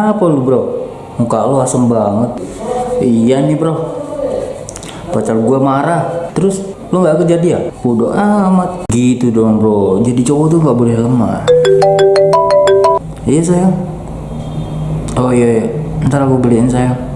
Apa lu bro? Muka lu asem banget. Iya nih bro. Pacar gua marah. Terus lu nggak dia? Bodoh amat. Gitu dong bro. Jadi cowok tuh nggak boleh lemah. Iya sayang. Oh iya, iya. Ntar aku beliin sayang.